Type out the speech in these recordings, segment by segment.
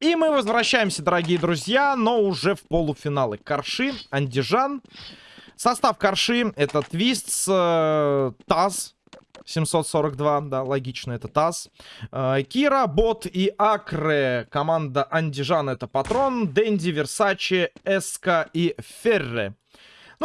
И мы возвращаемся, дорогие друзья, но уже в полуфиналы. Карши, Андижан. Состав Карши это Твист, э, Таз, 742, да, логично, это Таз. Э, Кира, Бот и Акре. Команда Андижан это Патрон, Дэнди, Версачи, Эска и Ферре.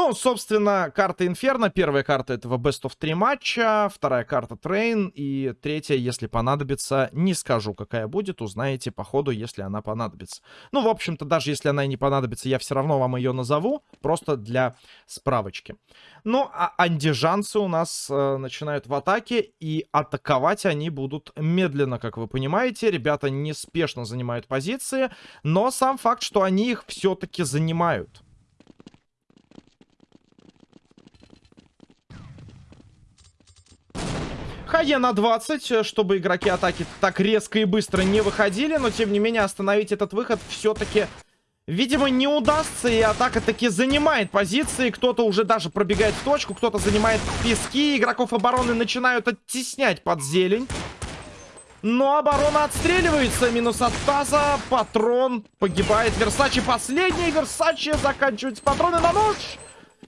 Ну, собственно, карта Инферно. Первая карта этого Best of 3 матча. Вторая карта Train. И третья, если понадобится, не скажу, какая будет. Узнаете по ходу, если она понадобится. Ну, в общем-то, даже если она и не понадобится, я все равно вам ее назову. Просто для справочки. Ну, а андижанцы у нас э, начинают в атаке. И атаковать они будут медленно, как вы понимаете. Ребята неспешно занимают позиции. Но сам факт, что они их все-таки занимают. Хае на 20, э, чтобы игроки атаки так резко и быстро не выходили. Но, тем не менее, остановить этот выход все-таки, видимо, не удастся. И атака таки занимает позиции. Кто-то уже даже пробегает в точку, кто-то занимает пески. Игроков обороны начинают оттеснять под зелень. Но оборона отстреливается. Минус от таза. Патрон погибает. Версачи последний. Версачи заканчивается патроны на ночь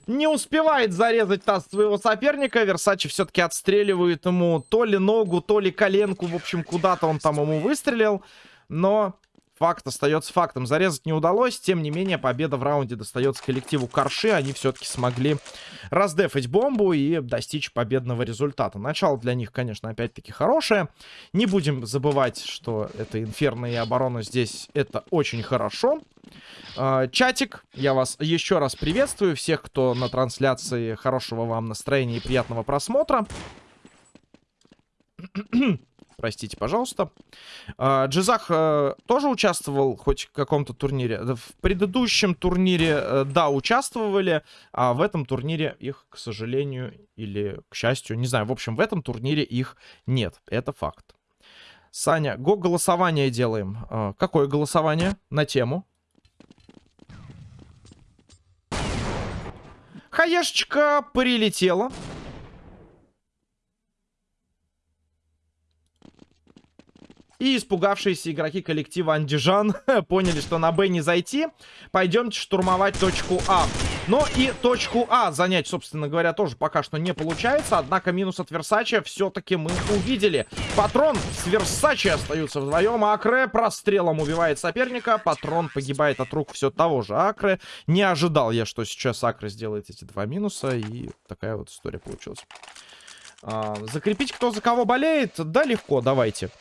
не успевает зарезать таз своего соперника. Версачи все-таки отстреливает ему то ли ногу, то ли коленку. В общем, куда-то он там ему выстрелил. Но факт остается фактом. Зарезать не удалось. Тем не менее, победа в раунде достается коллективу Карши. Они все-таки смогли раздефать бомбу и достичь победного результата. Начало для них, конечно, опять-таки хорошее. Не будем забывать, что это инферно и оборона здесь это очень хорошо. А, чатик, я вас еще раз приветствую. Всех, кто на трансляции, хорошего вам настроения и приятного просмотра. Простите, пожалуйста. А, Джизах э, тоже участвовал хоть в каком-то турнире? В предыдущем турнире, э, да, участвовали, а в этом турнире их, к сожалению, или к счастью, не знаю, в общем, в этом турнире их нет. Это факт. Саня, го голосование делаем. А, какое голосование? На тему? Хаешечка прилетела. И испугавшиеся игроки коллектива Андижан поняли, что на Б не зайти. Пойдемте штурмовать точку А. Но и точку А занять, собственно говоря, тоже пока что не получается. Однако минус от Версачи все-таки мы увидели. Патрон с Версачи остаются вдвоем. Акре прострелом убивает соперника. Патрон погибает от рук все того же Акре. Не ожидал я, что сейчас Акре сделает эти два минуса. И такая вот история получилась. А, закрепить, кто за кого болеет? Да, легко, давайте.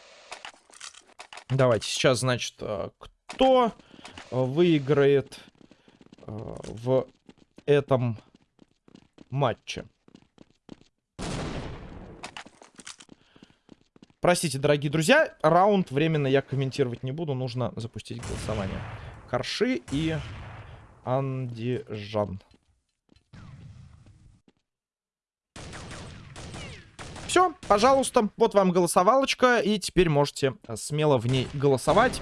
Давайте сейчас, значит, э, кто выиграет э, в этом матче? Простите, дорогие друзья, раунд временно я комментировать не буду. Нужно запустить голосование. Харши и Андижан. Все, пожалуйста, вот вам голосовалочка, и теперь можете э, смело в ней голосовать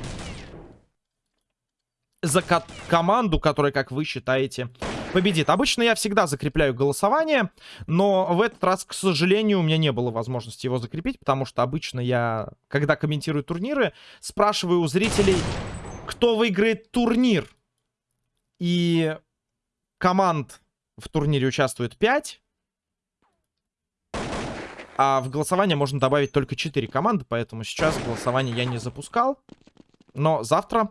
за ко команду, которая, как вы считаете, победит. Обычно я всегда закрепляю голосование, но в этот раз, к сожалению, у меня не было возможности его закрепить, потому что обычно я, когда комментирую турниры, спрашиваю у зрителей, кто выиграет турнир. И команд в турнире участвует 5. А в голосование можно добавить только 4 команды, поэтому сейчас голосование я не запускал. Но завтра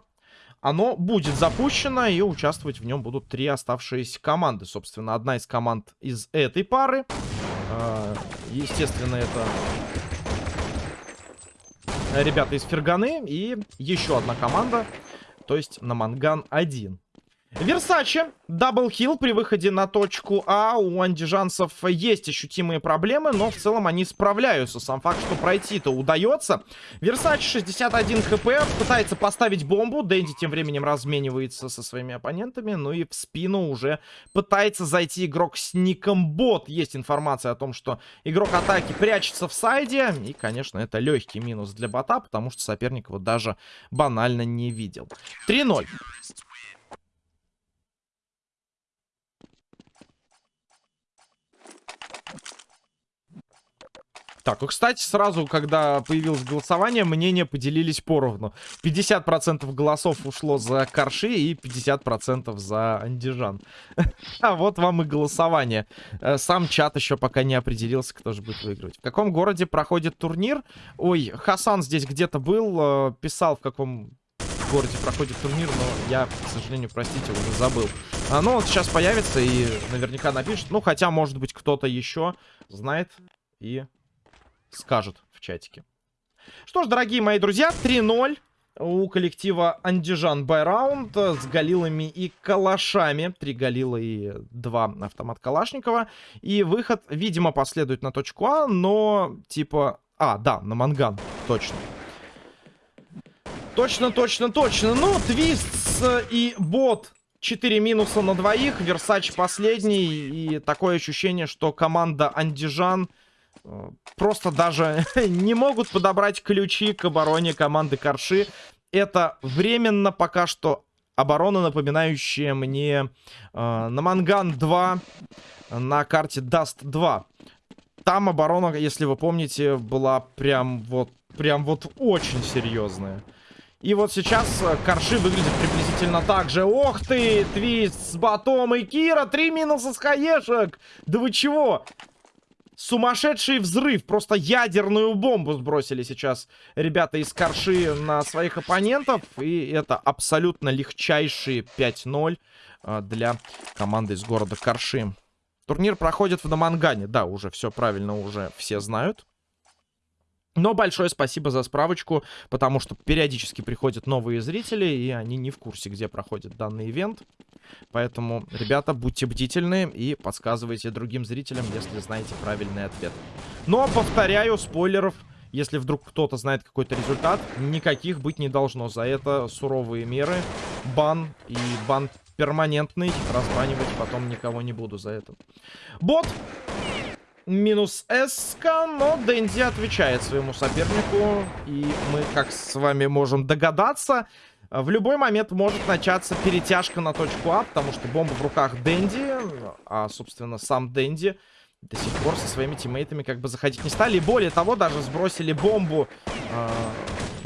оно будет запущено, и участвовать в нем будут три оставшиеся команды. Собственно, одна из команд из этой пары. А, естественно, это ребята из Ферганы и еще одна команда, то есть на Манган 1. Версаче, double kill при выходе на точку А. У андижанцев есть ощутимые проблемы, но в целом они справляются. Сам факт, что пройти-то удается. Версаче 61 хп, пытается поставить бомбу. Дэнди тем временем разменивается со своими оппонентами. Ну и в спину уже пытается зайти игрок с ником Бот. Есть информация о том, что игрок атаки прячется в сайде. И, конечно, это легкий минус для бота, потому что соперник его даже банально не видел. 3-0. Так, и, кстати, сразу, когда появилось голосование, мнения поделились поровну. 50% голосов ушло за Корши и 50% за Андижан. А вот вам и голосование. Э, сам чат еще пока не определился, кто же будет выигрывать. В каком городе проходит турнир? Ой, Хасан здесь где-то был, э, писал, в каком городе проходит турнир, но я, к сожалению, простите, уже забыл. А, ну, вот сейчас появится и наверняка напишет. Ну, хотя, может быть, кто-то еще знает и скажут в чатике. Что ж, дорогие мои друзья, 3-0 у коллектива Андижан Байраунд с галилами и калашами. Три галила и два автомат Калашникова. И выход, видимо, последует на точку А, но типа... А, да, на манган, точно. Точно, точно, точно. Ну, Твист и бот 4 минуса на двоих. Версач последний. И такое ощущение, что команда Андижан просто даже не могут подобрать ключи к обороне команды Корши. Это временно пока что оборона, напоминающая мне э, на Манган 2 на карте Dust 2. Там оборона, если вы помните, была прям вот, прям вот очень серьезная. И вот сейчас Карши выглядит приблизительно так же. Ох ты, Твист с Ботом и Кира. Три минуса с хаешек. Да вы чего? Сумасшедший взрыв. Просто ядерную бомбу сбросили сейчас ребята из Карши на своих оппонентов. И это абсолютно легчайшие 5-0 а, для команды из города Корши. Турнир проходит в Намангане. Да, уже все правильно, уже все знают. Но большое спасибо за справочку, потому что периодически приходят новые зрители, и они не в курсе, где проходит данный ивент. Поэтому, ребята, будьте бдительны и подсказывайте другим зрителям, если знаете правильный ответ. Но, повторяю, спойлеров, если вдруг кто-то знает какой-то результат, никаких быть не должно. За это суровые меры, бан и бан перманентный. Разбанивать потом никого не буду за это. Бот минус СК, но Дэнди отвечает своему сопернику. И мы, как с вами можем догадаться, в любой момент может начаться перетяжка на точку А, потому что бомба в руках Дэнди, а, собственно, сам Дэнди до сих пор со своими тиммейтами как бы заходить не стали. И более того, даже сбросили бомбу э,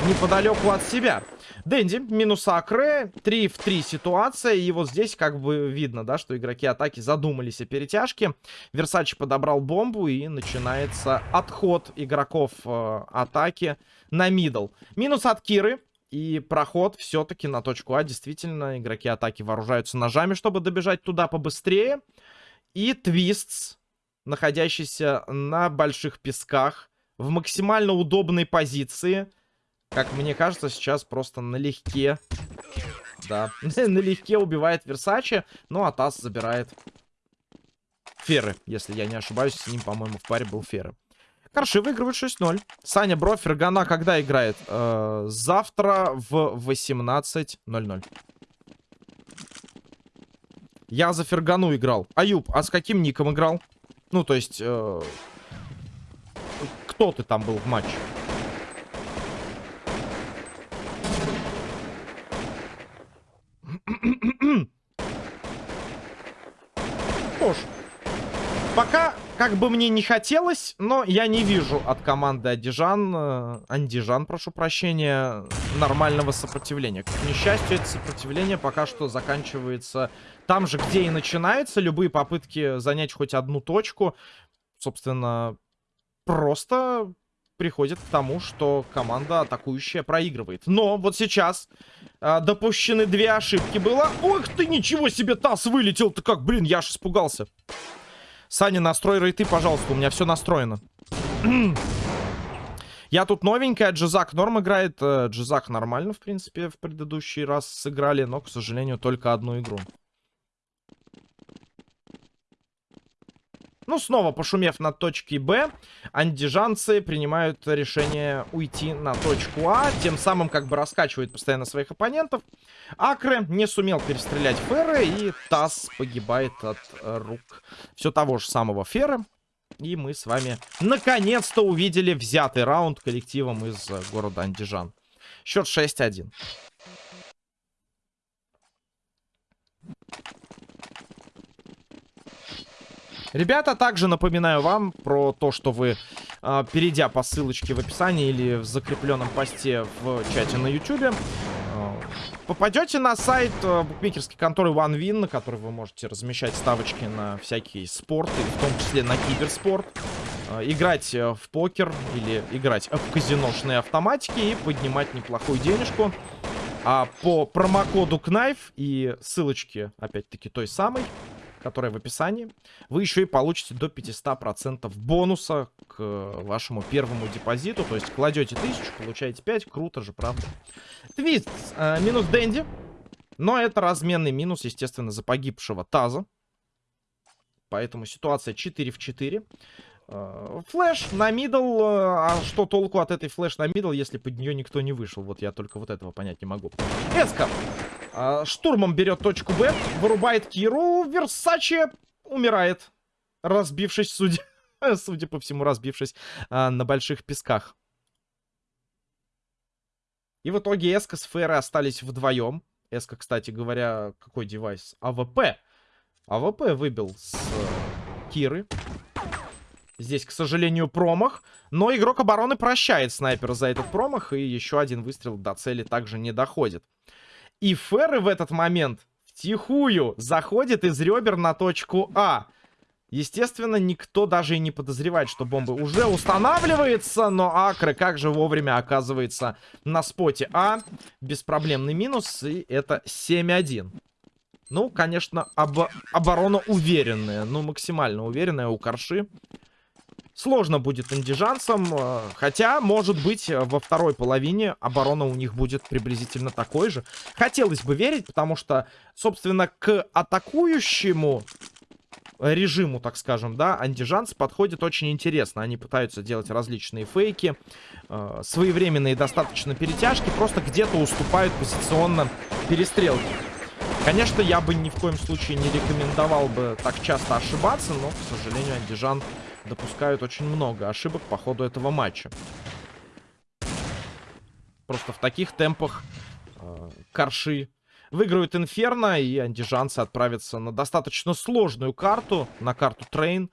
неподалеку от себя. Дэнди, минус Акре, 3 в 3 ситуация. И вот здесь как бы видно, да, что игроки атаки задумались о перетяжке. Версачи подобрал бомбу и начинается отход игроков э, атаки на мидл. Минус от Киры. И проход все-таки на точку А. Действительно, игроки атаки вооружаются ножами, чтобы добежать туда побыстрее. И Твистс, находящийся на больших песках, в максимально удобной позиции – как мне кажется, сейчас просто налегке. Да, налегке убивает Версачи. Ну, а Тасс забирает Феры, если я не ошибаюсь. С ним, по-моему, в паре был Феры. Корши выигрывает 6-0. Саня Бро, Фергана когда играет? Э, завтра в 18.00. Я за Фергану играл. Аюб, а с каким ником играл? Ну, то есть... Э, кто ты там был в матче? Что пока как бы мне не хотелось, но я не вижу от команды Адижан, э, Андижан, прошу прощения, нормального сопротивления. К несчастью, это сопротивление пока что заканчивается там же, где и начинается. Любые попытки занять хоть одну точку, собственно, просто приходит к тому, что команда атакующая проигрывает. Но вот сейчас э, допущены две ошибки было. Ох ты, ничего себе, таз вылетел-то как, блин, я аж испугался. Саня, настрой рейты, пожалуйста, у меня все настроено. Я тут новенькая, Джизак норм играет. Э, Джизак нормально, в принципе, в предыдущий раз сыграли, но, к сожалению, только одну игру. Ну, снова пошумев на точке Б, андижанцы принимают решение уйти на точку А, тем самым как бы раскачивают постоянно своих оппонентов. Акре не сумел перестрелять Ферры, и Тасс погибает от рук все того же самого Ферры. И мы с вами наконец-то увидели взятый раунд коллективом из города Андижан. Счет 6-1. Ребята, также напоминаю вам про то, что вы э, перейдя по ссылочке в описании или в закрепленном посте в чате на YouTube. Э, попадете на сайт э, букмекерской конторы OneWin, на который вы можете размещать ставочки на всякий спорт, и в том числе на киберспорт. Э, играть э, в покер или играть в казиношные автоматики и поднимать неплохую денежку. А по промокоду KNIFE и ссылочке, опять-таки, той самой, которая в описании, вы еще и получите до 500% бонуса к вашему первому депозиту. То есть кладете 1000, получаете 5. Круто же, правда? Твист. Э, минус Дэнди. Но это разменный минус, естественно, за погибшего Таза. Поэтому ситуация 4 в 4. Э, flash на middle. Э, а что толку от этой flash на middle, если под нее никто не вышел? Вот я только вот этого понять не могу. Эска. Э, штурмом берет точку Б. Вырубает Киру. Версачи умирает. Разбившись, судя, судя по всему, разбившись на больших песках. И в итоге Эска с Ферре остались вдвоем. Эска, кстати говоря, какой девайс? АВП. АВП выбил с Киры. Здесь, к сожалению, промах. Но игрок обороны прощает снайпера за этот промах. И еще один выстрел до цели также не доходит. И Ферры в этот момент втихую заходит из ребер на точку А. Естественно, никто даже и не подозревает, что бомба уже устанавливается, но Акры как же вовремя оказывается на споте А. Беспроблемный минус, и это 7-1. Ну, конечно, об оборона уверенная, ну, максимально уверенная у Корши. Сложно будет андижанцам, э, хотя, может быть, э, во второй половине оборона у них будет приблизительно такой же. Хотелось бы верить, потому что, собственно, к атакующему режиму, так скажем, да, андижанцы подходят очень интересно. Они пытаются делать различные фейки, э, своевременные достаточно перетяжки, просто где-то уступают позиционно перестрелки. Конечно, я бы ни в коем случае не рекомендовал бы так часто ошибаться, но, к сожалению, андижан допускают очень много ошибок по ходу этого матча. Просто в таких темпах э, Карши выиграют Инферно, и андижанцы отправятся на достаточно сложную карту, на карту Train,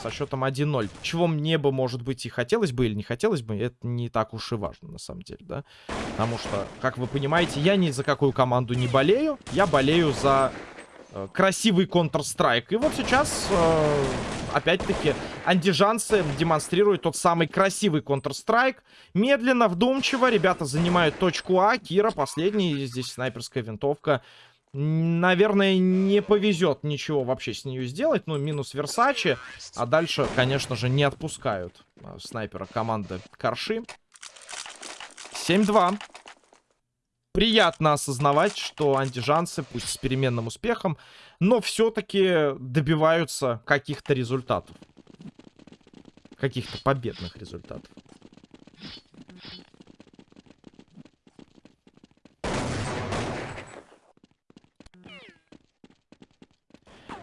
со счетом 1-0. Чего мне бы, может быть, и хотелось бы или не хотелось бы, это не так уж и важно, на самом деле, да. Потому что, как вы понимаете, я ни за какую команду не болею, я болею за красивый Counter-Strike. И вот сейчас... Э, опять-таки, андижанцы демонстрируют тот самый красивый Counter-Strike. Медленно, вдумчиво, ребята занимают точку А. Кира последний, здесь снайперская винтовка. Наверное, не повезет ничего вообще с нее сделать. Ну, минус Версачи. А дальше, конечно же, не отпускают а, снайпера команды Карши. 7-2. Приятно осознавать, что антижанцы, пусть с переменным успехом, но все-таки добиваются каких-то результатов. Каких-то победных результатов.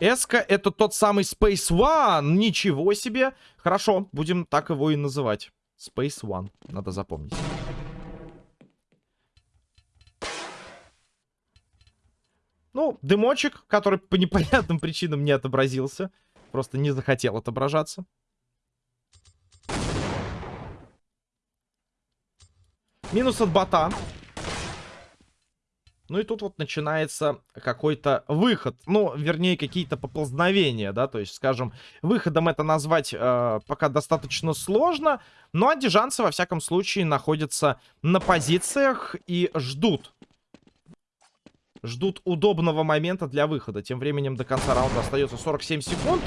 Эска это тот самый Space One. Ничего себе. Хорошо, будем так его и называть. Space One. Надо запомнить. Ну, дымочек, который по непонятным причинам не отобразился. Просто не захотел отображаться. Минус от бота. Ну и тут вот начинается какой-то выход. Ну, вернее, какие-то поползновения, да. То есть, скажем, выходом это назвать э, пока достаточно сложно. Но андижанцы, во всяком случае, находятся на позициях и ждут ждут удобного момента для выхода. Тем временем до конца раунда остается 47 секунд.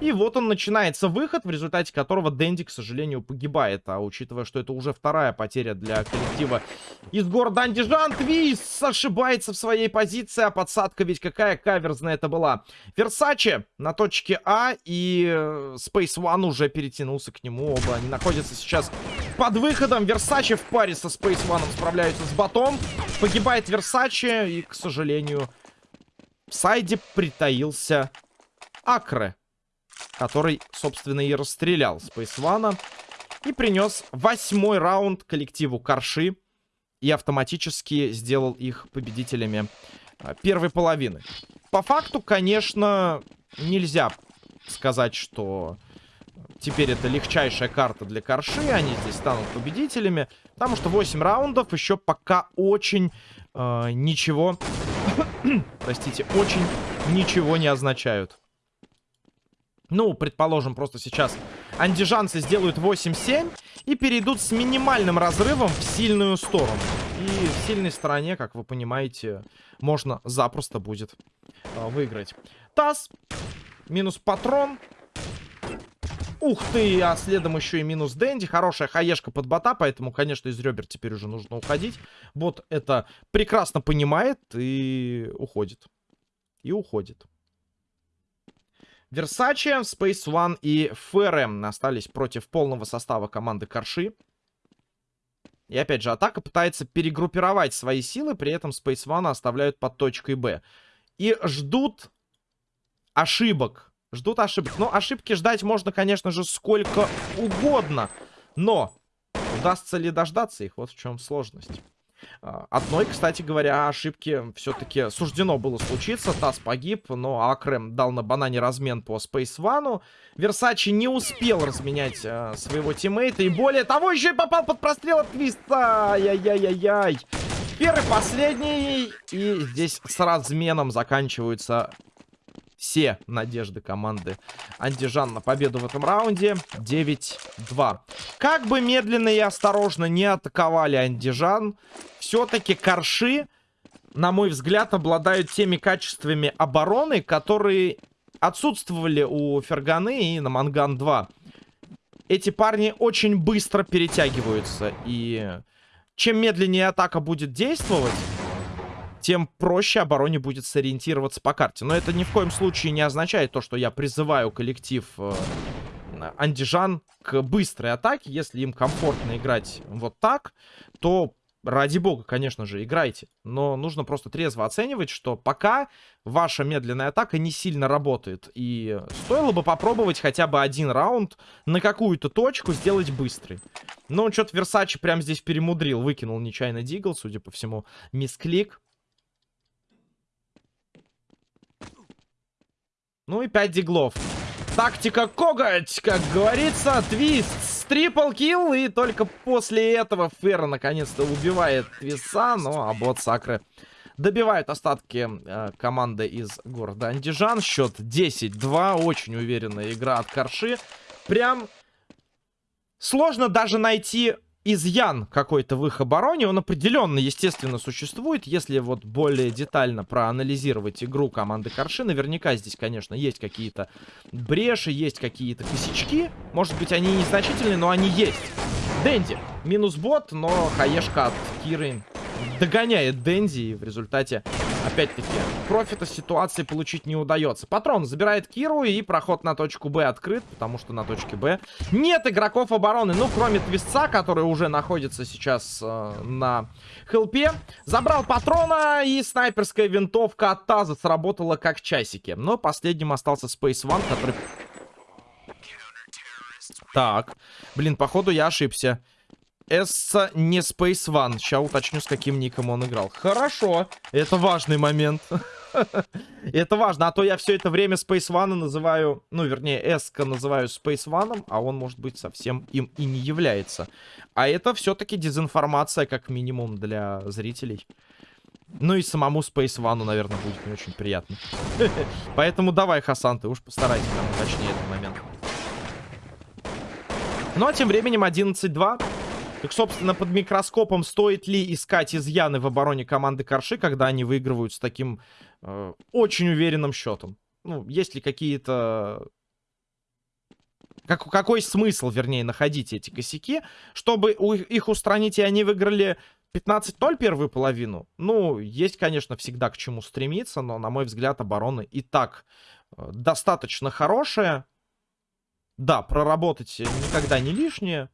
И вот он начинается выход, в результате которого Дэнди, к сожалению, погибает. А учитывая, что это уже вторая потеря для коллектива из города Андижан, Твис ошибается в своей позиции, а подсадка ведь какая каверзная это была. Версаче на точке А, и э, Space One уже перетянулся к нему. Оба они находятся сейчас под выходом. Версаче в паре со Space One справляются с ботом. Погибает Версаче, и, к сожалению, в сайде притаился Акре который, собственно, и расстрелял One. И принес восьмой раунд коллективу Карши. И автоматически сделал их победителями а, первой половины. По факту, конечно, нельзя сказать, что Теперь это легчайшая карта для Корши. Они здесь станут победителями. Потому что 8 раундов еще пока очень э, ничего... простите, очень ничего не означают. Ну, предположим, просто сейчас андижанцы сделают 8-7 и перейдут с минимальным разрывом в сильную сторону. И в сильной стороне, как вы понимаете, можно запросто будет э, выиграть. Таз. Минус патрон. Ух ты, а следом еще и минус Дэнди. Хорошая хаешка под бота, поэтому, конечно, из ребер теперь уже нужно уходить. Бот это прекрасно понимает и уходит. И уходит. Версачи, Space One и ФРМ остались против полного состава команды Корши. И опять же, атака пытается перегруппировать свои силы, при этом Space One оставляют под точкой Б. И ждут ошибок. Ждут ошибок. Но ошибки ждать можно, конечно же, сколько угодно. Но удастся ли дождаться их? Вот в чем сложность. А, одной, кстати говоря, ошибки все-таки суждено было случиться. Тасс погиб, но Акрем дал на банане размен по Space One. Версачи не успел разменять а, своего тиммейта. И более того, еще и попал под прострел от Твиста. Ай-яй-яй-яй. Первый, последний. И здесь с разменом заканчиваются все надежды команды Антижан на победу в этом раунде. 9-2. Как бы медленно и осторожно не атаковали Антижан, все-таки Корши, на мой взгляд, обладают теми качествами обороны, которые отсутствовали у Ферганы и на Манган-2. Эти парни очень быстро перетягиваются. И чем медленнее атака будет действовать тем проще обороне будет сориентироваться по карте. Но это ни в коем случае не означает то, что я призываю коллектив э, Андижан к быстрой атаке. Если им комфортно играть вот так, то ради бога, конечно же, играйте. Но нужно просто трезво оценивать, что пока ваша медленная атака не сильно работает. И стоило бы попробовать хотя бы один раунд на какую-то точку сделать быстрый. Но что-то Версачи прям здесь перемудрил. Выкинул нечаянно Дигл, судя по всему, мисклик. Ну и 5 диглов. Тактика коготь, как говорится. Твист, трипл килл. И только после этого Ферра наконец-то убивает Твиса. Ну а бот Сакры добивает остатки э, команды из города Андижан. Счет 10-2. Очень уверенная игра от Карши. Прям сложно даже найти изъян какой-то в их обороне, он определенно, естественно, существует. Если вот более детально проанализировать игру команды Корши, наверняка здесь, конечно, есть какие-то бреши, есть какие-то косячки. Может быть, они незначительные, но они есть. Дэнди. Минус бот, но хаешка от Киры догоняет Дэнди. И в результате опять-таки, профита ситуации получить не удается. Патрон забирает Киру, и проход на точку Б открыт, потому что на точке Б нет игроков обороны. Ну, кроме Твистца, который уже находится сейчас э, на хелпе. Забрал патрона, и снайперская винтовка от Таза сработала как часики. Но последним остался Space One, который... Так, блин, походу я ошибся. Эсса не Space One. Сейчас уточню, с каким ником он играл. Хорошо. Это важный момент. это важно. А то я все это время Space One называю... Ну, вернее, Эска называю Space One, а он, может быть, совсем им и не является. А это все-таки дезинформация, как минимум, для зрителей. Ну и самому Space One, наверное, будет не очень приятно. Поэтому давай, Хасан, ты уж постарайся там уточнее этот момент. Ну а тем временем 11-2. Так, собственно, под микроскопом стоит ли искать изъяны в обороне команды Корши, когда они выигрывают с таким э, очень уверенным счетом? Ну, есть ли какие-то... Как, какой смысл, вернее, находить эти косяки, чтобы у, их устранить, и они выиграли 15-0 первую половину? Ну, есть, конечно, всегда к чему стремиться, но, на мой взгляд, оборона и так э, достаточно хорошая. Да, проработать никогда не лишнее.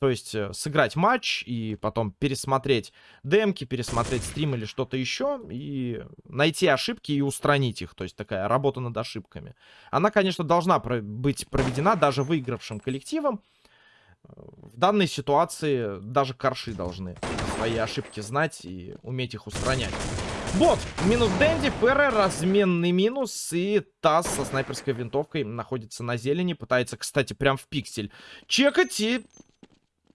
То есть э, сыграть матч и потом пересмотреть демки, пересмотреть стрим или что-то еще. И найти ошибки и устранить их. То есть такая работа над ошибками. Она, конечно, должна быть проведена даже выигравшим коллективом. В данной ситуации даже корши должны свои ошибки знать и уметь их устранять. Бот, минус Дэнди, Перре, разменный минус. И Тасс со снайперской винтовкой находится на зелени. Пытается, кстати, прям в пиксель чекать и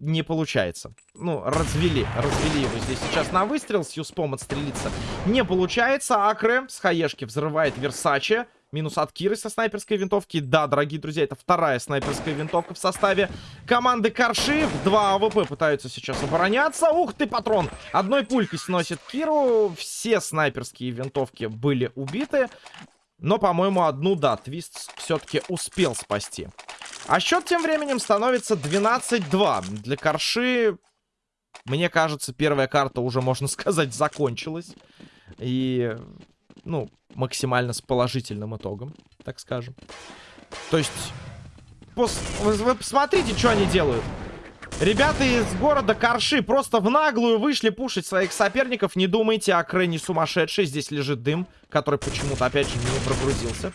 не получается. Ну, развели, развели его здесь сейчас на выстрел. С Юспом отстрелиться не получается. Акре с хаешки взрывает Версаче. Минус от Киры со снайперской винтовки. Да, дорогие друзья, это вторая снайперская винтовка в составе команды Карши. Два АВП пытаются сейчас обороняться. Ух ты, патрон! Одной пулькой сносит Киру. Все снайперские винтовки были убиты. Но, по-моему, одну, да, Твист все-таки успел спасти. А счет тем временем становится 12-2. Для Карши, мне кажется, первая карта уже, можно сказать, закончилась. И, ну, максимально с положительным итогом, так скажем. То есть, пос... вы посмотрите, что они делают. Ребята из города Карши просто в наглую вышли пушить своих соперников. Не думайте, о Крэ сумасшедший. Здесь лежит дым, который почему-то, опять же, не прогрузился.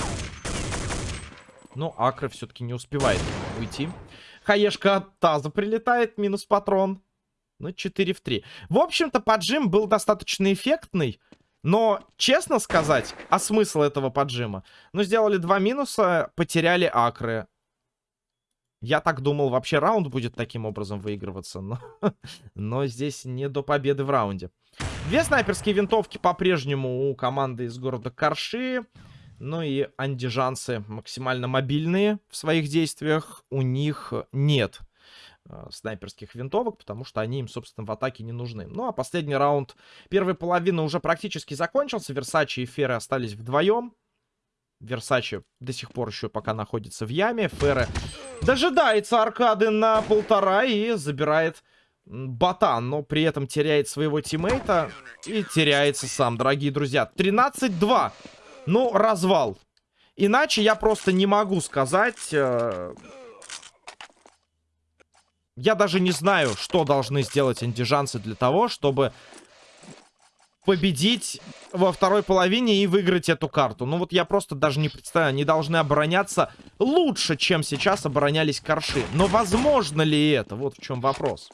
Но Акры все-таки не успевает уйти. Хаешка от таза прилетает, минус патрон. Ну, 4 в 3. В общем-то, поджим был достаточно эффектный. Но, честно сказать, а смысл этого поджима? Ну, сделали два минуса, потеряли акры. Я так думал, вообще раунд будет таким образом выигрываться, но, но здесь не до победы в раунде. Две снайперские винтовки по-прежнему у команды из города Карши. Ну и андижанцы максимально мобильные в своих действиях. У них нет э, снайперских винтовок, потому что они им, собственно, в атаке не нужны. Ну, а последний раунд первой половины уже практически закончился. Версачи и Феры остались вдвоем. Версачи до сих пор еще пока находится в яме. Ферре дожидается аркады на полтора и забирает ботан, но при этом теряет своего тиммейта и теряется сам, дорогие друзья. 13-2. Ну, развал. Иначе я просто не могу сказать... Э... Я даже не знаю, что должны сделать андижанцы для того, чтобы победить во второй половине и выиграть эту карту. Ну вот я просто даже не представляю, они должны обороняться лучше, чем сейчас оборонялись корши. Но возможно ли это? Вот в чем вопрос.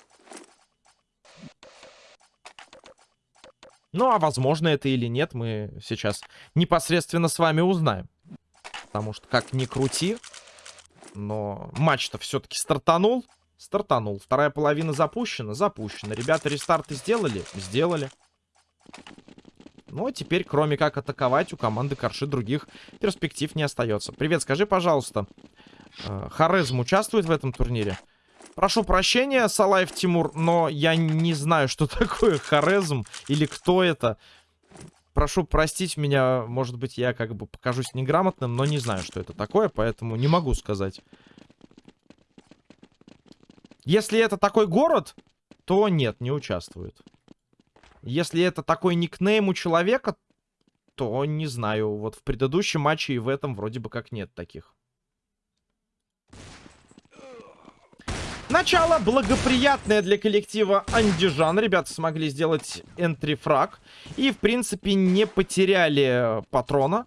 Ну а возможно это или нет, мы сейчас непосредственно с вами узнаем. Потому что как ни крути, но матч-то все-таки стартанул. Стартанул. Вторая половина запущена? Запущена. Ребята рестарты сделали? Сделали. Ну, а теперь, кроме как атаковать, у команды Корши других перспектив не остается. Привет, скажи, пожалуйста, э, Хорезм участвует в этом турнире? Прошу прощения, Салаев Тимур, но я не знаю, что такое Хорезм или кто это. Прошу простить меня, может быть, я как бы покажусь неграмотным, но не знаю, что это такое, поэтому не могу сказать. Если это такой город, то нет, не участвует. Если это такой никнейм у человека, то не знаю. Вот в предыдущем матче и в этом вроде бы как нет таких. Начало благоприятное для коллектива Андижан. Ребята смогли сделать энтрифраг. И, в принципе, не потеряли патрона.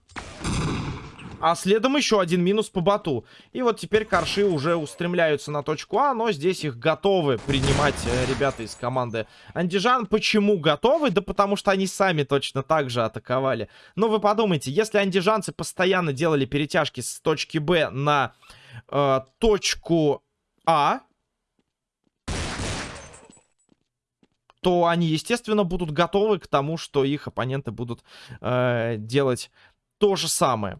А следом еще один минус по боту. И вот теперь корши уже устремляются на точку А, но здесь их готовы принимать э, ребята из команды Андижан. Почему готовы? Да потому что они сами точно так же атаковали. Но вы подумайте, если андижанцы постоянно делали перетяжки с точки Б на э, точку А, то они, естественно, будут готовы к тому, что их оппоненты будут э, делать то же самое.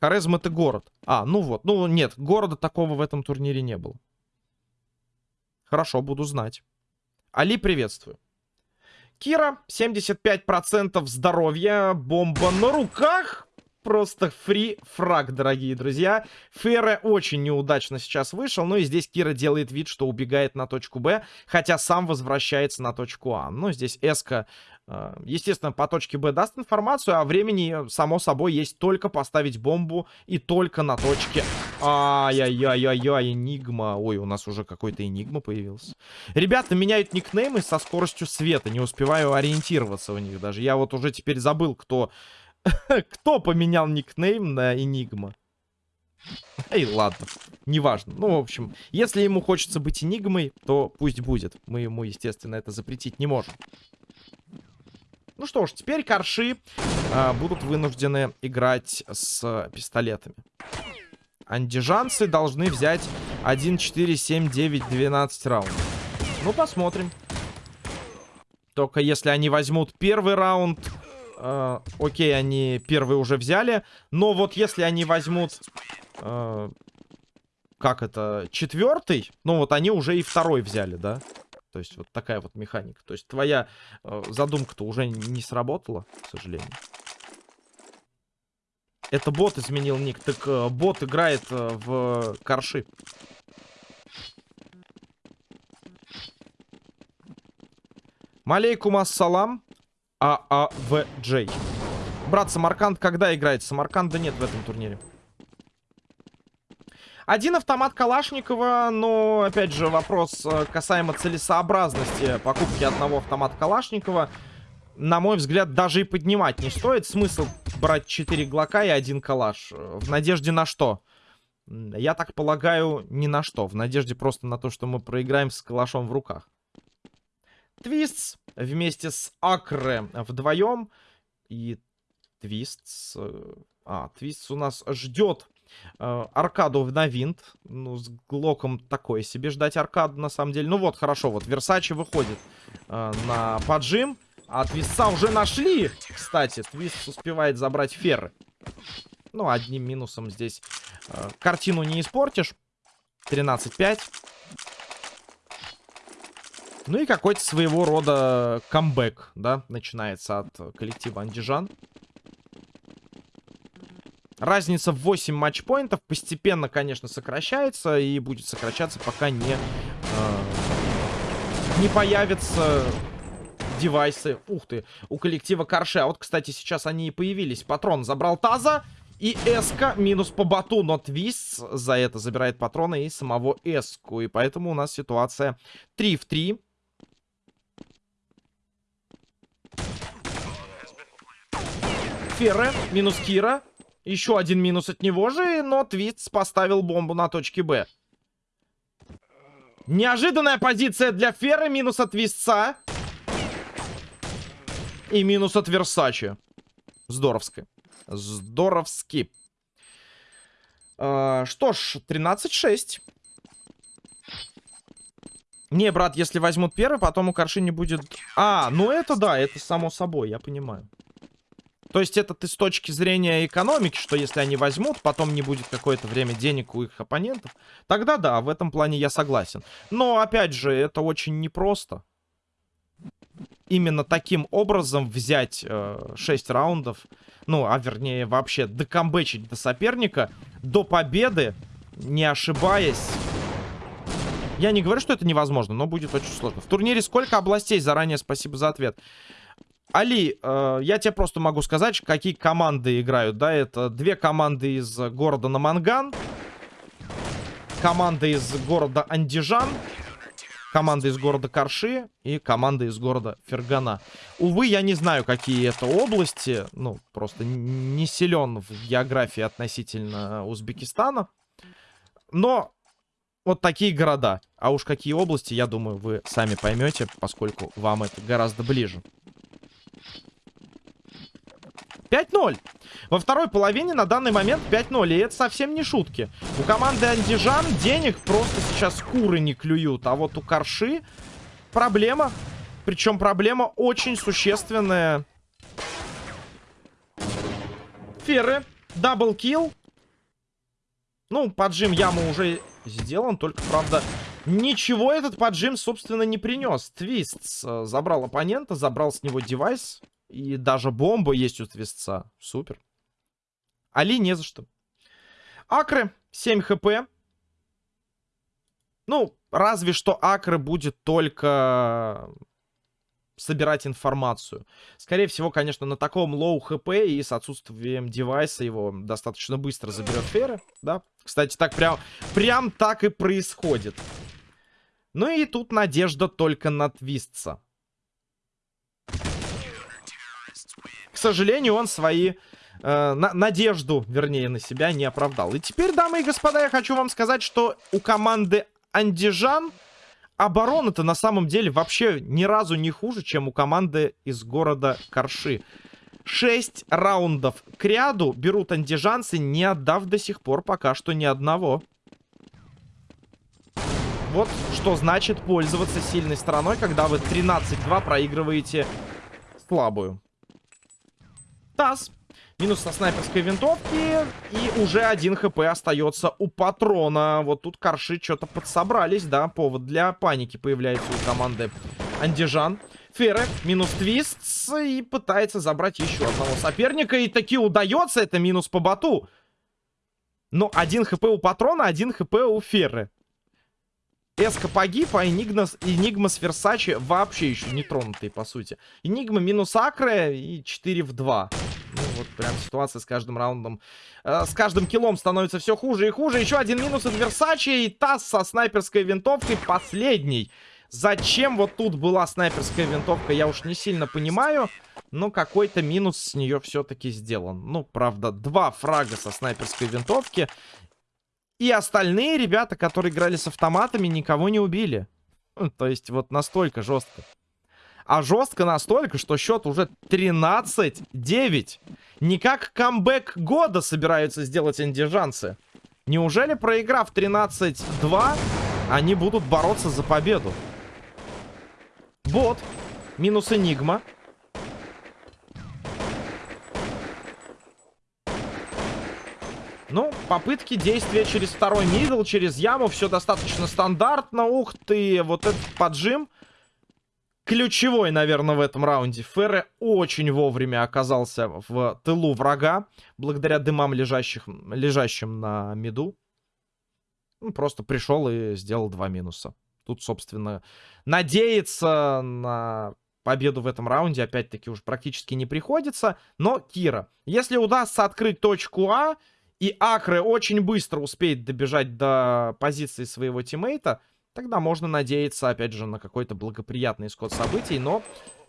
Хорезм это город. А, ну вот. Ну нет, города такого в этом турнире не было. Хорошо, буду знать. Али, приветствую. Кира, 75% здоровья. Бомба на руках. Просто фри фраг, дорогие друзья. Ферре очень неудачно сейчас вышел. Ну и здесь Кира делает вид, что убегает на точку Б. Хотя сам возвращается на точку А. Ну, здесь Эска а, естественно, по точке Б даст информацию, а времени, само собой, есть только поставить бомбу и только на точке... Ай-яй-яй-яй-яй, Энигма. Ой, у нас уже какой-то Энигма появился. Ребята меняют никнеймы со скоростью света, не успеваю ориентироваться в них даже. Я вот уже теперь забыл, кто... кто поменял никнейм на Энигма. Эй, ладно, неважно. Ну, в общем, если ему хочется быть Энигмой, то пусть будет. Мы ему, естественно, это запретить не можем. Ну что ж, теперь корши э, будут вынуждены играть с пистолетами. Андижанцы должны взять 1, 4, 7, 9, 12 раундов. Ну, посмотрим. Только если они возьмут первый раунд... Э, окей, они первый уже взяли. Но вот если они возьмут... Э, как это? Четвертый? Ну, вот они уже и второй взяли, да? То есть вот такая вот механика. То есть твоя э, задумка-то уже не сработала, к сожалению. Это бот изменил ник. Так э, бот играет э, в корши. Малейкум ассалам. ААВ-Джей. Брат, Самарканд когда играет? Самарканда нет в этом турнире. Один автомат Калашникова, но, опять же, вопрос э, касаемо целесообразности покупки одного автомата Калашникова на мой взгляд, даже и поднимать не стоит. Смысл брать 4 глока и один калаш. В надежде на что? Я так полагаю, ни на что. В надежде просто на то, что мы проиграем с калашом в руках. Твистс вместе с Акре вдвоем. И Твистс... Э, а, Твистс у нас ждет э, аркаду на винт. Ну, с Глоком такое себе ждать аркаду, на самом деле. Ну вот, хорошо, вот Версачи выходит э, на поджим. А Твистца уже нашли, кстати. Твист успевает забрать ферры. Ну, одним минусом здесь э, картину не испортишь. 13-5. Ну и какой-то своего рода камбэк, да, начинается от коллектива Андижан. Разница в 8 матчпоинтов постепенно, конечно, сокращается и будет сокращаться, пока не, э, не появится девайсы. Ух ты, у коллектива Карше. А вот, кстати, сейчас они и появились. Патрон забрал Таза. И Эска минус по бату, но Твист за это забирает патроны и самого Эску. И поэтому у нас ситуация 3 в 3. Ферре минус Кира. Еще один минус от него же, но Твист поставил бомбу на точке Б. Неожиданная позиция для Ферры, минус от Твистца. И минус от Версачи. Здоровски. Здоровски. А, что ж, 13-6. Не, брат, если возьмут первый, потом у Карши не будет... А, ну это да, это само собой, я понимаю. То есть это ты с точки зрения экономики, что если они возьмут, потом не будет какое-то время денег у их оппонентов. Тогда да, в этом плане я согласен. Но, опять же, это очень непросто именно таким образом взять э, 6 раундов, ну, а вернее вообще докомбечить до соперника, до победы, не ошибаясь. Я не говорю, что это невозможно, но будет очень сложно. В турнире сколько областей? Заранее спасибо за ответ. Али, э, я тебе просто могу сказать, какие команды играют, да, это две команды из города Наманган, команда из города Андижан, команда из города Карши и команда из города Фергана. Увы, я не знаю, какие это области. Ну, просто не силен в географии относительно Узбекистана. Но вот такие города. А уж какие области, я думаю, вы сами поймете, поскольку вам это гораздо ближе. 5-0. Во второй половине на данный момент 5-0. И это совсем не шутки. У команды Андижан денег просто сейчас куры не клюют. А вот у Карши проблема. Причем проблема очень существенная. Ферры. Даблкил. Ну, поджим яму уже сделан. Только, правда, ничего этот поджим, собственно, не принес. Твист э, забрал оппонента, забрал с него девайс. И даже бомба есть у Твистца. Супер. Али не за что. Акры 7 хп. Ну, разве что Акры будет только собирать информацию. Скорее всего, конечно, на таком low хп и с отсутствием девайса его достаточно быстро заберет Ферре, да. Кстати, так прям, прям так и происходит. Ну и тут надежда только на Твиста. К сожалению, он свои... Э, на, надежду, вернее, на себя не оправдал. И теперь, дамы и господа, я хочу вам сказать, что у команды Андижан оборона-то на самом деле вообще ни разу не хуже, чем у команды из города Корши. Шесть раундов к ряду берут андижанцы, не отдав до сих пор пока что ни одного. Вот что значит пользоваться сильной стороной, когда вы 13-2 проигрываете слабую. ТАСС. Минус со снайперской винтовки. И уже один хп остается у патрона. Вот тут корши что-то подсобрались, да. Повод для паники появляется у команды Андижан. Ферре минус твист. И пытается забрать еще одного соперника. И таки удается. Это минус по боту. Но один хп у патрона, один хп у Ферры. Эска погиб, а Энигма, Энигма с Версачи вообще еще не тронутые, по сути. Энигма минус Акре и 4 в 2. Ну, вот прям ситуация с каждым раундом. Э, с каждым киллом становится все хуже и хуже. Еще один минус от Версачи и Тасс со снайперской винтовкой последний. Зачем вот тут была снайперская винтовка, я уж не сильно понимаю. Но какой-то минус с нее все-таки сделан. Ну, правда, два фрага со снайперской винтовки. И остальные ребята, которые играли с автоматами, никого не убили. Ну, то есть вот настолько жестко. А жестко настолько, что счет уже 13-9. Не как камбэк года собираются сделать индижанцы. Неужели, проиграв 13-2, они будут бороться за победу? Вот. Минус Энигма. Ну, попытки действия через второй мидл, через яму, все достаточно стандартно. Ух ты, вот этот поджим. Ключевой, наверное, в этом раунде. Ферре очень вовремя оказался в тылу врага, благодаря дымам, лежащих, лежащим на миду. Ну, просто пришел и сделал два минуса. Тут, собственно, надеяться на победу в этом раунде, опять-таки, уж практически не приходится. Но, Кира, если удастся открыть точку А, и Акре очень быстро успеет добежать до позиции своего тиммейта, тогда можно надеяться, опять же, на какой-то благоприятный исход событий, но...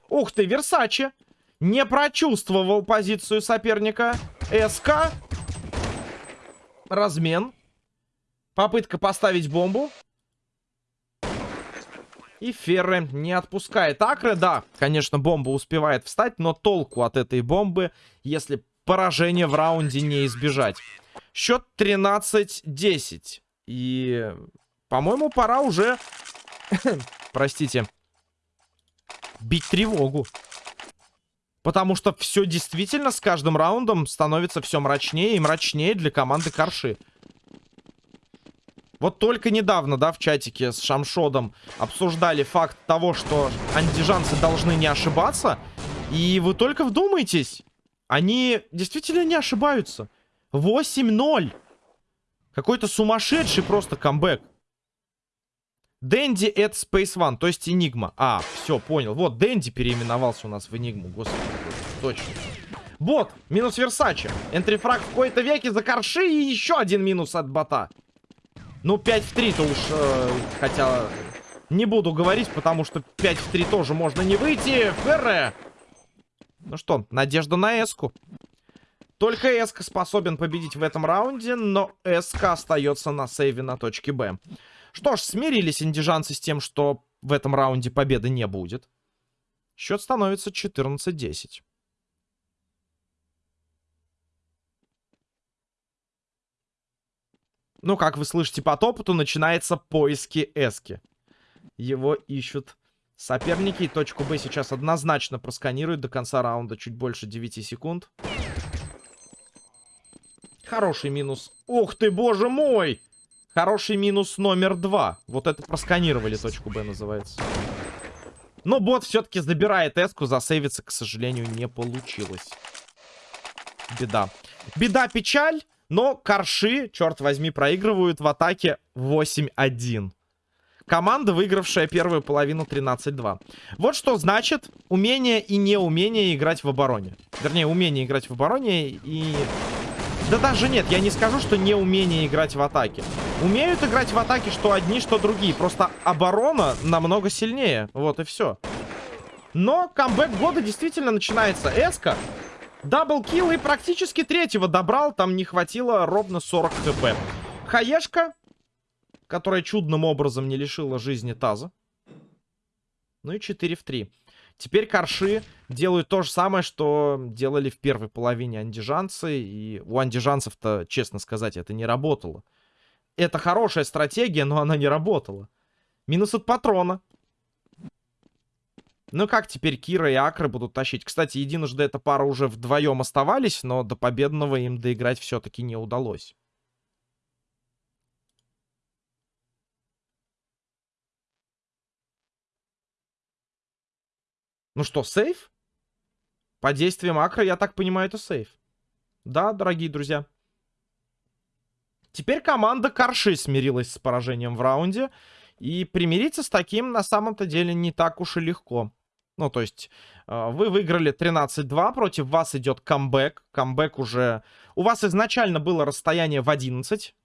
Ух ты, Версачи! Не прочувствовал позицию соперника. СК. Размен. Попытка поставить бомбу. И Ферре не отпускает Акре. Да, конечно, бомба успевает встать, но толку от этой бомбы, если поражения в раунде не избежать. Счет 13-10. И, по-моему, пора уже, простите, бить тревогу. Потому что все действительно с каждым раундом становится все мрачнее и мрачнее для команды Карши. Вот только недавно, да, в чатике с Шамшодом обсуждали факт того, что андижанцы должны не ошибаться. И вы только вдумайтесь. Они действительно не ошибаются. 8-0. Какой-то сумасшедший просто камбэк. Дэнди это Space One, то есть Энигма. А, все, понял. Вот, Дэнди переименовался у нас в Энигму. Господи, точно. Бот, минус Версачи. Энтрифраг в какой-то веке за корши и еще один минус от бота. Ну, 5 в 3-то уж, э, хотя не буду говорить, потому что 5 в 3 тоже можно не выйти. Ферре ну что, надежда на эску. Только эска способен победить в этом раунде, но СК остается на сейве на точке Б. Что ж, смирились индижанцы с тем, что в этом раунде победы не будет. Счет становится 14-10. Ну, как вы слышите по топоту, начинается поиски эски. Его ищут Соперники точку Б сейчас однозначно просканируют до конца раунда чуть больше 9 секунд. Хороший минус. Ух ты, боже мой! Хороший минус номер два. Вот это просканировали точку Б называется. Но бот все-таки забирает эску. Засейвиться, к сожалению, не получилось. Беда. Беда, печаль. Но корши, черт возьми, проигрывают в атаке 8-1. Команда, выигравшая первую половину 13-2. Вот что значит умение и неумение играть в обороне. Вернее, умение играть в обороне и... Да даже нет, я не скажу, что неумение играть в атаке. Умеют играть в атаке что одни, что другие. Просто оборона намного сильнее. Вот и все. Но камбэк года действительно начинается. Эска. Даблкил и практически третьего добрал. Там не хватило ровно 40 хп. Хаешка которая чудным образом не лишила жизни Таза. Ну и 4 в 3. Теперь корши делают то же самое, что делали в первой половине андижанцы. И у андижанцев-то, честно сказать, это не работало. Это хорошая стратегия, но она не работала. Минус от патрона. Ну как теперь Кира и Акры будут тащить? Кстати, единожды эта пара уже вдвоем оставались, но до победного им доиграть все-таки не удалось. Ну что, сейф? По действиям Акра, я так понимаю, это сейф. Да, дорогие друзья. Теперь команда Карши смирилась с поражением в раунде. И примириться с таким на самом-то деле не так уж и легко. Ну, то есть, э, вы выиграли 13-2, против вас идет камбэк. Камбэк уже... У вас изначально было расстояние в 11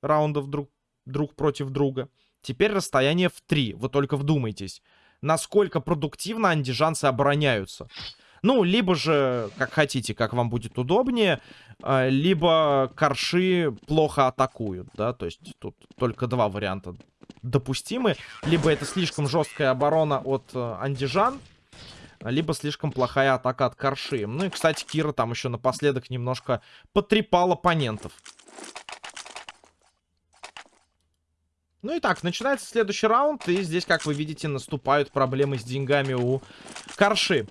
раундов друг, друг против друга. Теперь расстояние в 3. Вы только вдумайтесь насколько продуктивно андижанцы обороняются. Ну, либо же, как хотите, как вам будет удобнее, э, либо корши плохо атакуют, да, то есть тут только два варианта допустимы. Либо это слишком жесткая оборона от э, андижан, либо слишком плохая атака от корши. Ну и, кстати, Кира там еще напоследок немножко потрепал оппонентов. Ну и так, начинается следующий раунд, и здесь, как вы видите, наступают проблемы с деньгами у Карши.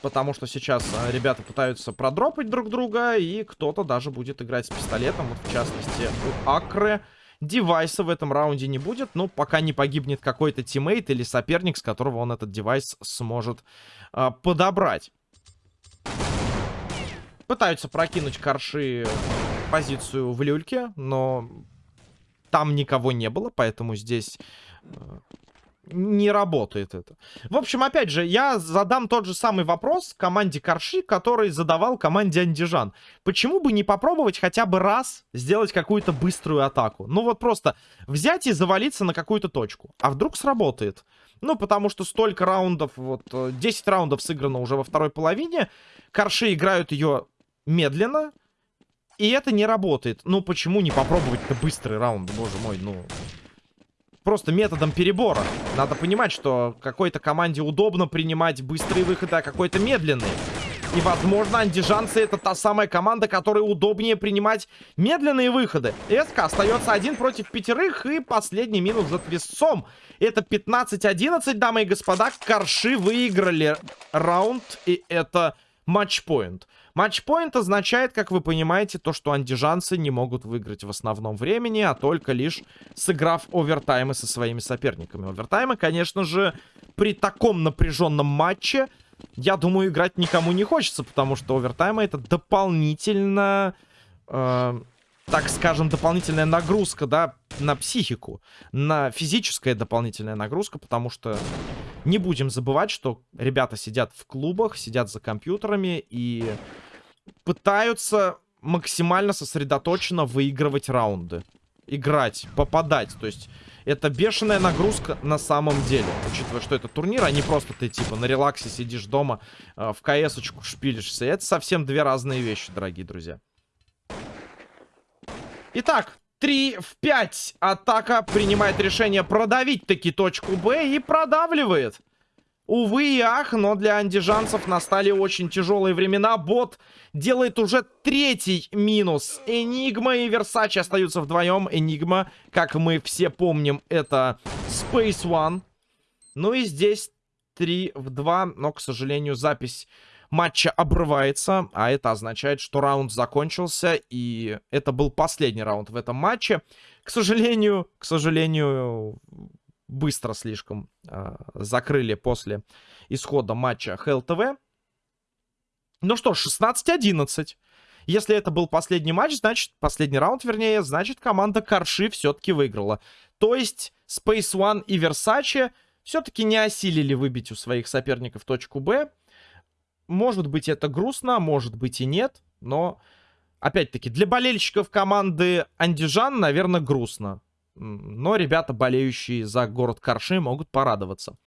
Потому что сейчас а, ребята пытаются продропать друг друга, и кто-то даже будет играть с пистолетом. Вот, в частности, у Акры девайса в этом раунде не будет. Ну, пока не погибнет какой-то teammate или соперник, с которого он этот девайс сможет а, подобрать. Пытаются прокинуть Карши позицию в люльке, но там никого не было, поэтому здесь э, не работает это. В общем, опять же, я задам тот же самый вопрос команде Корши, который задавал команде Андижан. Почему бы не попробовать хотя бы раз сделать какую-то быструю атаку? Ну вот просто взять и завалиться на какую-то точку. А вдруг сработает? Ну, потому что столько раундов, вот 10 э, раундов сыграно уже во второй половине. Корши играют ее медленно, и это не работает. Ну, почему не попробовать-то быстрый раунд, боже мой, ну... Просто методом перебора. Надо понимать, что какой-то команде удобно принимать быстрые выходы, а какой-то медленный. И, возможно, андижанцы это та самая команда, которой удобнее принимать медленные выходы. СК остается один против пятерых, и последний минус за твистцом. Это 15-11, дамы и господа. Корши выиграли раунд, и это матчпоинт. Матчпоинт означает, как вы понимаете, то, что андижанцы не могут выиграть в основном времени, а только лишь сыграв овертаймы со своими соперниками. Овертаймы, конечно же, при таком напряженном матче, я думаю, играть никому не хочется, потому что овертаймы это дополнительно... Э так скажем, дополнительная нагрузка, да, на психику, на физическая дополнительная нагрузка, потому что не будем забывать, что ребята сидят в клубах, сидят за компьютерами и пытаются максимально сосредоточенно выигрывать раунды. Играть, попадать. То есть это бешеная нагрузка на самом деле. Учитывая, что это турнир, а не просто ты типа на релаксе сидишь дома, э, в КС-очку шпилишься. Это совсем две разные вещи, дорогие друзья. Итак, 3 в 5. Атака принимает решение продавить таки точку Б и продавливает. Увы и ах, но для андижанцев настали очень тяжелые времена. Бот делает уже третий минус. Энигма и Версачи остаются вдвоем. Энигма, как мы все помним, это Space One. Ну и здесь 3 в 2, но, к сожалению, запись матча обрывается, а это означает, что раунд закончился, и это был последний раунд в этом матче. К сожалению, к сожалению, быстро слишком э, закрыли после исхода матча ХЛТВ. Ну что, 16-11. Если это был последний матч, значит, последний раунд, вернее, значит, команда Карши все-таки выиграла. То есть, Space One и Versace все-таки не осилили выбить у своих соперников точку Б. Может быть, это грустно, может быть и нет, но, опять-таки, для болельщиков команды Андижан, наверное, грустно. Но ребята, болеющие за город Карши, могут порадоваться.